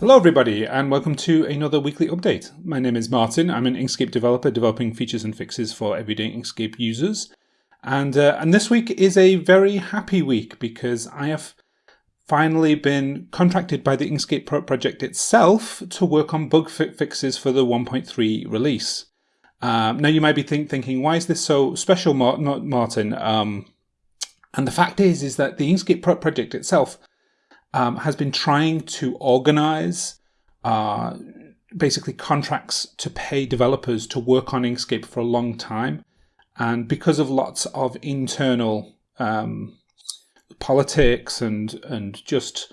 Hello everybody and welcome to another weekly update. My name is Martin. I'm an Inkscape developer developing features and fixes for everyday Inkscape users. And, uh, and this week is a very happy week because I have finally been contracted by the Inkscape pro project itself to work on bug fi fixes for the 1.3 release. Um, now you might be think thinking, why is this so special, Martin? Um, and the fact is, is that the Inkscape pro project itself um, has been trying to organize uh, basically contracts to pay developers to work on Inkscape for a long time. And because of lots of internal um, politics and and just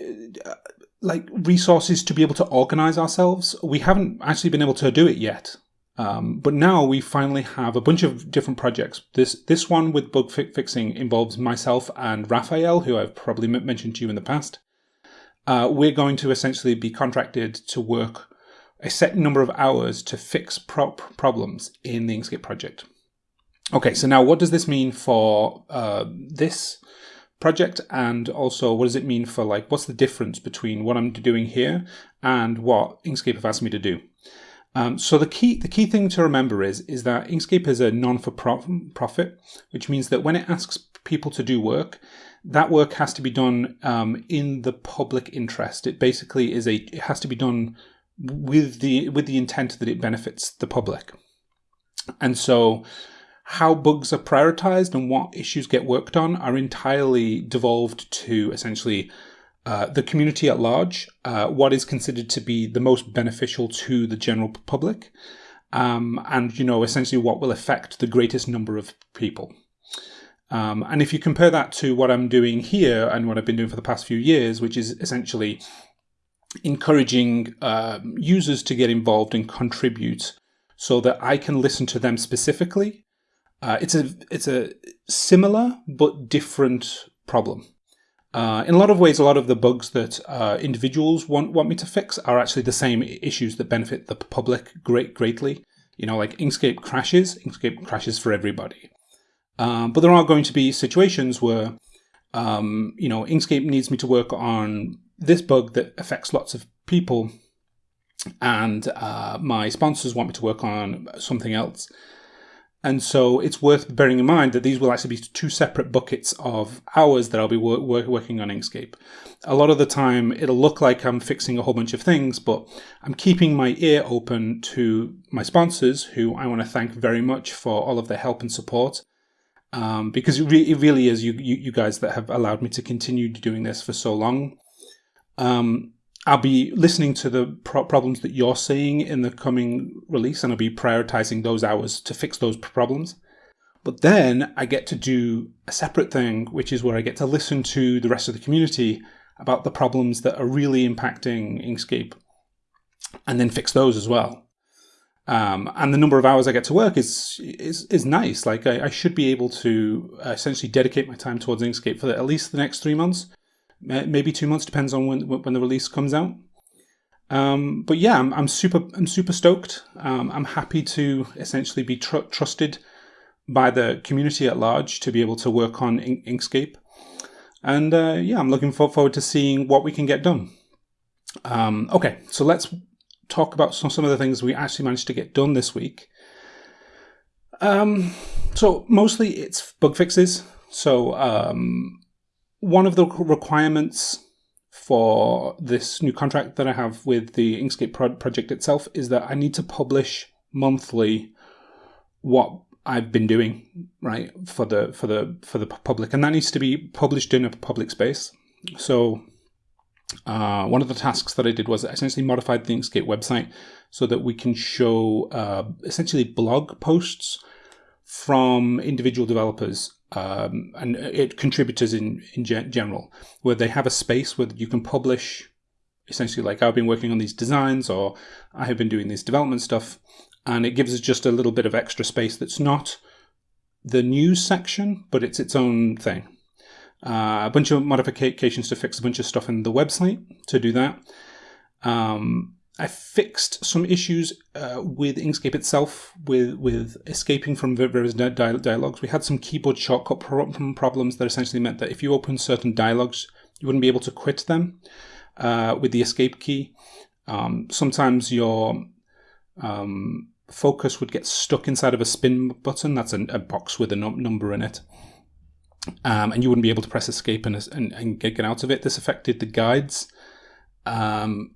uh, like resources to be able to organize ourselves, we haven't actually been able to do it yet. Um, but now we finally have a bunch of different projects. This this one with bug fi fixing involves myself and Raphael, who I've probably mentioned to you in the past. Uh, we're going to essentially be contracted to work a set number of hours to fix prop problems in the Inkscape project. Okay, so now what does this mean for uh, this project and also what does it mean for like, what's the difference between what I'm doing here and what Inkscape have asked me to do? Um, so the key the key thing to remember is is that Inkscape is a non-for-profit, which means that when it asks people to do work, that work has to be done um, in the public interest. It basically is a it has to be done with the with the intent that it benefits the public. And so how bugs are prioritized and what issues get worked on are entirely devolved to essentially uh, the community at large, uh, what is considered to be the most beneficial to the general public, um, and you know essentially what will affect the greatest number of people. Um, and if you compare that to what I'm doing here and what I've been doing for the past few years, which is essentially encouraging uh, users to get involved and contribute so that I can listen to them specifically, uh, it's a it's a similar but different problem. Uh, in a lot of ways, a lot of the bugs that uh, individuals want, want me to fix are actually the same issues that benefit the public great greatly. You know, like Inkscape crashes, Inkscape crashes for everybody. Um, but there are going to be situations where, um, you know, Inkscape needs me to work on this bug that affects lots of people, and uh, my sponsors want me to work on something else. And so it's worth bearing in mind that these will actually be two separate buckets of hours that I'll be wor working on Inkscape. A lot of the time, it'll look like I'm fixing a whole bunch of things, but I'm keeping my ear open to my sponsors, who I want to thank very much for all of their help and support. Um, because it, re it, really is you, you, you, guys that have allowed me to continue doing this for so long. Um, I'll be listening to the pro problems that you're seeing in the coming release and I'll be prioritizing those hours to fix those problems. But then I get to do a separate thing, which is where I get to listen to the rest of the community about the problems that are really impacting Inkscape and then fix those as well. Um, and the number of hours I get to work is is, is nice. Like I, I should be able to essentially dedicate my time towards Inkscape for at least the next three months maybe two months, depends on when when the release comes out. Um, but yeah, I'm, I'm super I'm super stoked. Um, I'm happy to essentially be tr trusted by the community at large to be able to work on In Inkscape. And uh, yeah, I'm looking for forward to seeing what we can get done. Um, okay, so let's talk about some, some of the things we actually managed to get done this week. Um, so mostly it's bug fixes. So um, one of the requirements for this new contract that I have with the Inkscape pro project itself is that I need to publish monthly what I've been doing right for the for the for the public, and that needs to be published in a public space. So uh, one of the tasks that I did was essentially modified the Inkscape website so that we can show uh, essentially blog posts from individual developers um, and it contributors in in gen general, where they have a space where you can publish. Essentially, like I've been working on these designs, or I have been doing this development stuff, and it gives us just a little bit of extra space that's not the news section, but it's its own thing. Uh, a bunch of modifications to fix a bunch of stuff in the website to do that. Um, I fixed some issues uh, with Inkscape itself, with with escaping from various dialogues. We had some keyboard shortcut problems that essentially meant that if you open certain dialogues, you wouldn't be able to quit them. uh, with the escape key. Um, sometimes your um, focus would get stuck inside of a spin button. That's a, a box with a num number in it. Um, and you wouldn't be able to press escape and, and, and get, get out of it. This affected the guides. Um,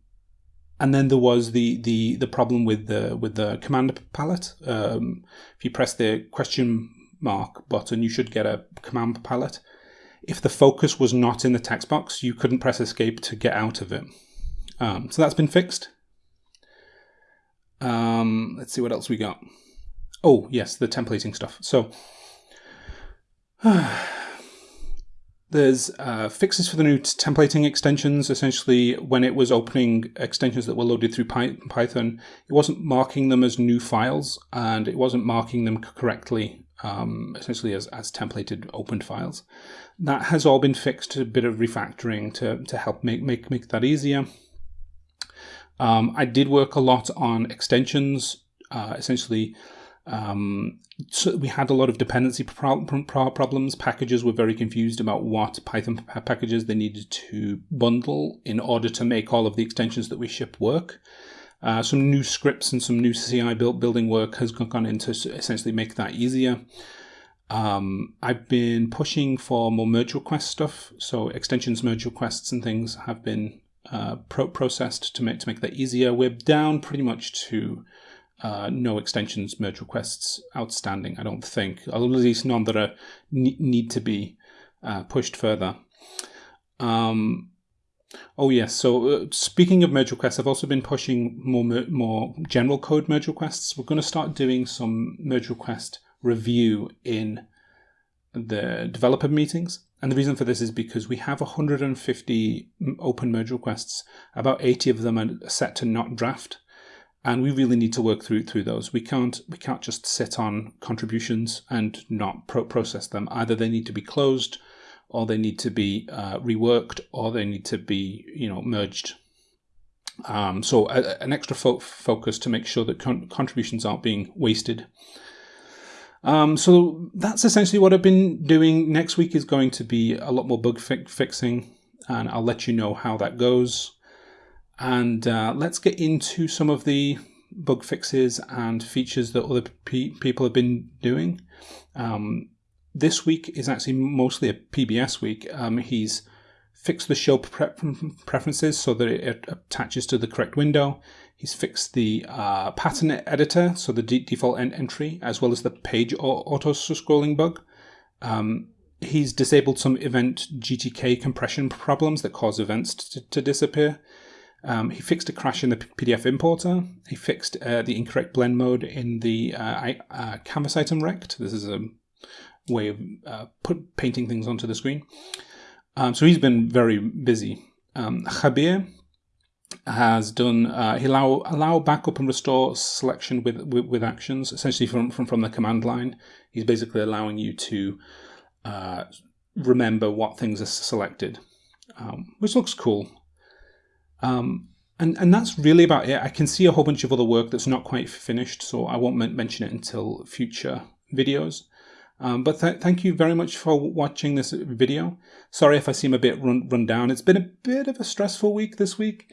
and then there was the the the problem with the with the command palette. Um, if you press the question mark button, you should get a command palette. If the focus was not in the text box, you couldn't press escape to get out of it. Um, so that's been fixed. Um, let's see what else we got. Oh, yes, the templating stuff. So there's uh, fixes for the new templating extensions. Essentially, when it was opening extensions that were loaded through Python, it wasn't marking them as new files and it wasn't marking them correctly, um, essentially as, as templated opened files. That has all been fixed, a bit of refactoring to, to help make, make, make that easier. Um, I did work a lot on extensions, uh, essentially. Um, so we had a lot of dependency pro pro problems. Packages were very confused about what Python packages they needed to bundle in order to make all of the extensions that we ship work. Uh, some new scripts and some new CI build building work has gone into essentially make that easier. Um, I've been pushing for more merge request stuff, so extensions, merge requests, and things have been uh, pro processed to make to make that easier. We're down pretty much to uh, no extensions merge requests outstanding. I don't think, at least none that are need to be uh, pushed further. Um, oh yes, so uh, speaking of merge requests, I've also been pushing more more general code merge requests. We're going to start doing some merge request review in the developer meetings. And the reason for this is because we have 150 open merge requests. About 80 of them are set to not draft. And we really need to work through through those. We can't we can't just sit on contributions and not pro process them. Either they need to be closed, or they need to be uh, reworked, or they need to be you know merged. Um, so a, an extra fo focus to make sure that con contributions aren't being wasted. Um, so that's essentially what I've been doing. Next week is going to be a lot more bug fi fixing, and I'll let you know how that goes. And uh, let's get into some of the bug fixes and features that other pe people have been doing. Um, this week is actually mostly a PBS week. Um, he's fixed the show pre preferences so that it attaches to the correct window. He's fixed the uh, pattern editor, so the default entry, as well as the page auto scrolling bug. Um, he's disabled some event GTK compression problems that cause events to, to disappear. Um, he fixed a crash in the PDF importer. He fixed uh, the incorrect blend mode in the uh, uh, canvas item rect. This is a way of uh, put painting things onto the screen. Um, so he's been very busy. Um, Khabir has done uh, he allow allow backup and restore selection with, with, with actions essentially from, from from the command line. He's basically allowing you to uh, remember what things are selected, um, which looks cool. Um, and and that's really about it. I can see a whole bunch of other work that's not quite finished, so I won't mention it until future videos. Um, but th thank you very much for watching this video. Sorry if I seem a bit run, run down. It's been a bit of a stressful week this week.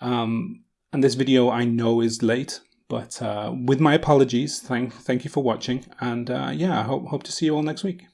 Um, and this video I know is late, but uh, with my apologies, thank, thank you for watching. And uh, yeah, I hope, hope to see you all next week.